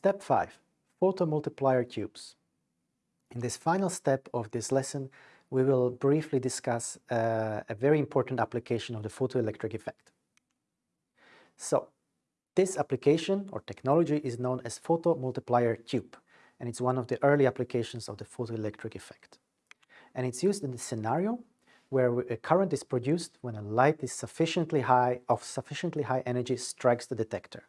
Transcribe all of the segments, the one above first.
Step 5. Photomultiplier tubes. In this final step of this lesson, we will briefly discuss uh, a very important application of the photoelectric effect. So, this application or technology is known as photomultiplier tube, and it's one of the early applications of the photoelectric effect. And it's used in the scenario where a current is produced when a light is sufficiently high, of sufficiently high energy strikes the detector.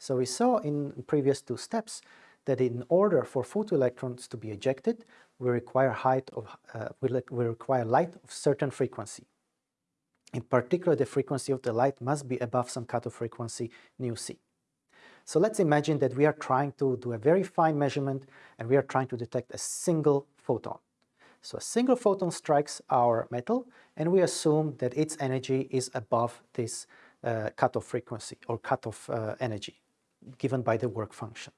So we saw in previous two steps that in order for photoelectrons to be ejected, we require, height of, uh, we, require light of certain frequency. In particular, the frequency of the light must be above some cutoff frequency, nu c. So let's imagine that we are trying to do a very fine measurement and we are trying to detect a single photon. So a single photon strikes our metal and we assume that its energy is above this uh, cutoff frequency or cutoff uh, energy given by the work function.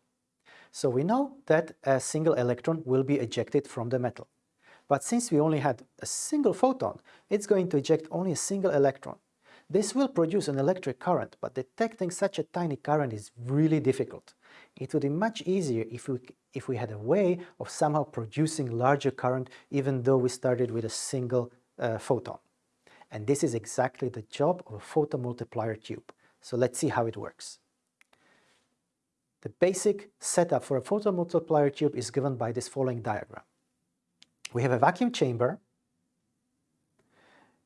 So we know that a single electron will be ejected from the metal. But since we only had a single photon, it's going to eject only a single electron. This will produce an electric current, but detecting such a tiny current is really difficult. It would be much easier if we, if we had a way of somehow producing larger current even though we started with a single uh, photon. And this is exactly the job of a photomultiplier tube. So let's see how it works. The basic setup for a photomultiplier tube is given by this following diagram. We have a vacuum chamber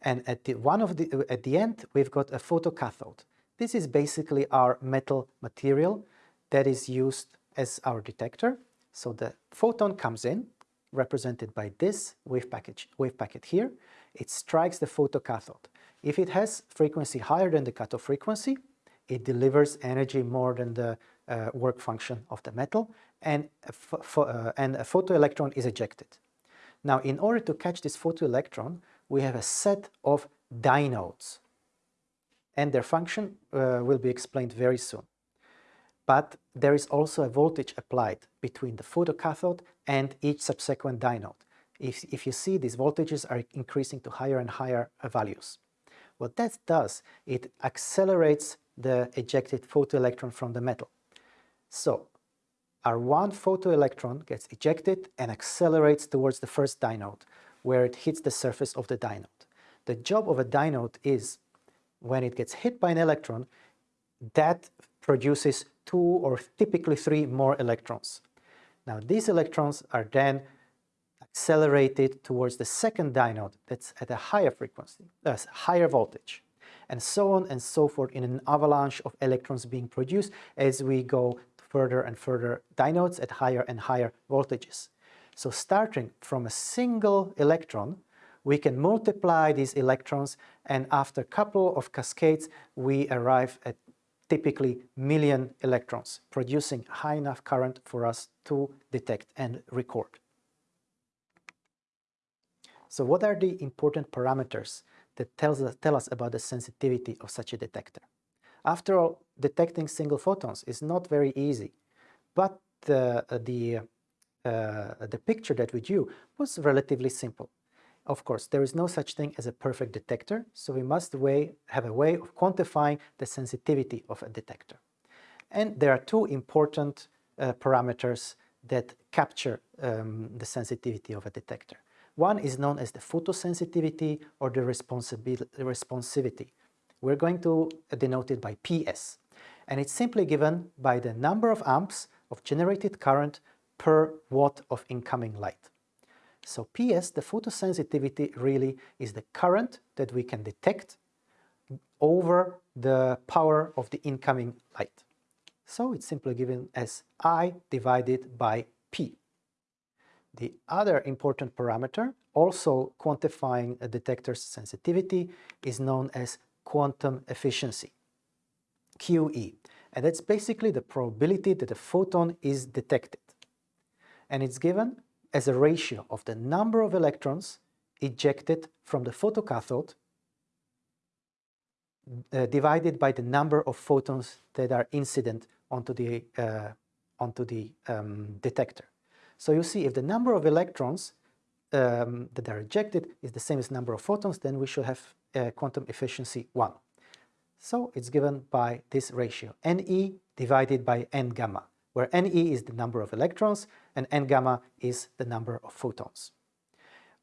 and at the, one of the, at the end we've got a photocathode. This is basically our metal material that is used as our detector. So the photon comes in, represented by this wave, package, wave packet here. It strikes the photocathode. If it has frequency higher than the cutoff frequency, it delivers energy more than the uh, work function of the metal and a, uh, and a photoelectron is ejected. Now in order to catch this photoelectron we have a set of dynodes and their function uh, will be explained very soon. But there is also a voltage applied between the photocathode and each subsequent dynode. If, if you see these voltages are increasing to higher and higher values. What that does, it accelerates the ejected photoelectron from the metal. So our one photoelectron gets ejected and accelerates towards the first dynode, where it hits the surface of the dynode. The job of a dynode is, when it gets hit by an electron, that produces two or typically three more electrons. Now these electrons are then accelerated towards the second dynode that's at a higher frequency, uh, higher voltage and so on and so forth in an avalanche of electrons being produced as we go further and further dynodes at higher and higher voltages. So starting from a single electron, we can multiply these electrons and after a couple of cascades, we arrive at typically million electrons, producing high enough current for us to detect and record. So what are the important parameters that tells us, tell us about the sensitivity of such a detector? After all, detecting single photons is not very easy, but the, the, uh, the picture that we drew was relatively simple. Of course, there is no such thing as a perfect detector, so we must weigh, have a way of quantifying the sensitivity of a detector. And there are two important uh, parameters that capture um, the sensitivity of a detector. One is known as the photosensitivity or the responsivity. We're going to denote it by PS. And it's simply given by the number of amps of generated current per watt of incoming light. So PS, the photosensitivity really is the current that we can detect over the power of the incoming light. So it's simply given as I divided by P. The other important parameter, also quantifying a detector's sensitivity, is known as quantum efficiency, QE. And that's basically the probability that a photon is detected. And it's given as a ratio of the number of electrons ejected from the photocathode uh, divided by the number of photons that are incident onto the, uh, onto the um, detector. So you see if the number of electrons um, that are ejected is the same as number of photons, then we should have uh, quantum efficiency 1. So it's given by this ratio, Ne divided by N gamma, where Ne is the number of electrons and N gamma is the number of photons.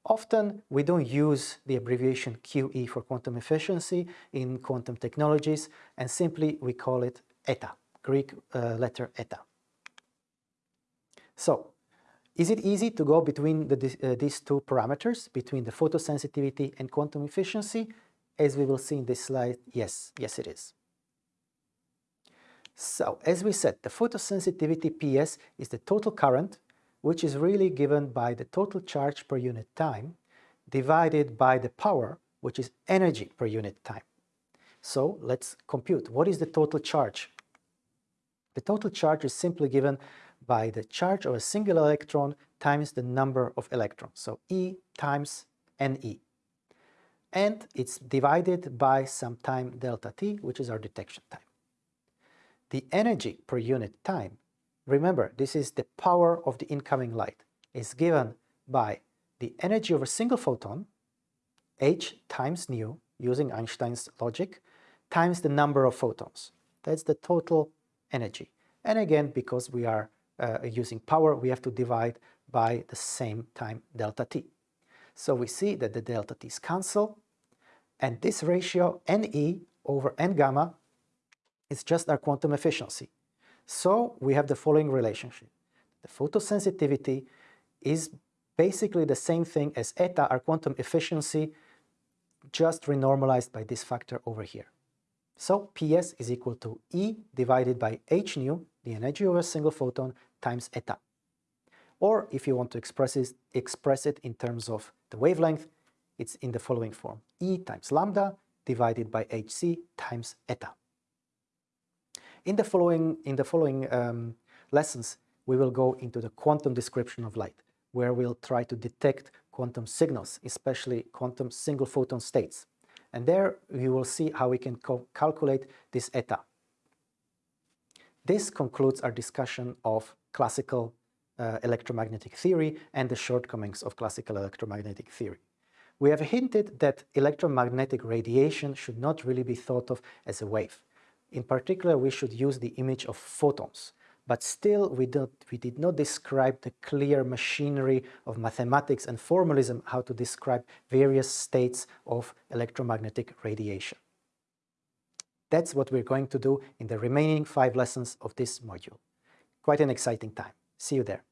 Often we don't use the abbreviation QE for quantum efficiency in quantum technologies and simply we call it eta, Greek uh, letter eta. So, is it easy to go between the, uh, these two parameters, between the photosensitivity and quantum efficiency? As we will see in this slide, yes, yes it is. So, as we said, the photosensitivity PS is the total current, which is really given by the total charge per unit time, divided by the power, which is energy per unit time. So, let's compute. What is the total charge? The total charge is simply given by the charge of a single electron times the number of electrons. So E times Ne. And it's divided by some time delta t, which is our detection time. The energy per unit time, remember this is the power of the incoming light, is given by the energy of a single photon, h times nu, using Einstein's logic, times the number of photons. That's the total energy. And again, because we are uh, using power, we have to divide by the same time delta t. So we see that the delta t's cancel, and this ratio Ne over N gamma is just our quantum efficiency. So we have the following relationship. The photosensitivity is basically the same thing as eta, our quantum efficiency, just renormalized by this factor over here. So PS is equal to E divided by h nu, the energy of a single photon, times eta. Or if you want to express it, express it in terms of the wavelength, it's in the following form. E times lambda divided by hc times eta. In the following, in the following um, lessons, we will go into the quantum description of light, where we'll try to detect quantum signals, especially quantum single photon states. And there we will see how we can calculate this eta. This concludes our discussion of classical uh, electromagnetic theory and the shortcomings of classical electromagnetic theory. We have hinted that electromagnetic radiation should not really be thought of as a wave. In particular, we should use the image of photons, but still we, we did not describe the clear machinery of mathematics and formalism how to describe various states of electromagnetic radiation. That's what we're going to do in the remaining five lessons of this module. Quite an exciting time. See you there.